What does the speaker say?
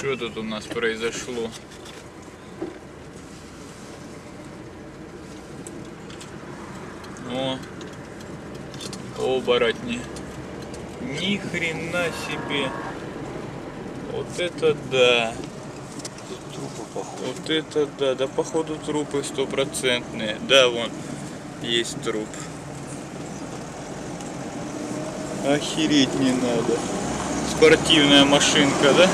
Что тут у нас произошло? О, оборотни. Ни хрена себе. Вот это да. Трупы. Вот это да. Да походу трупы стопроцентные. Да, вон есть труп. Охереть не надо. Спортивная машинка, да?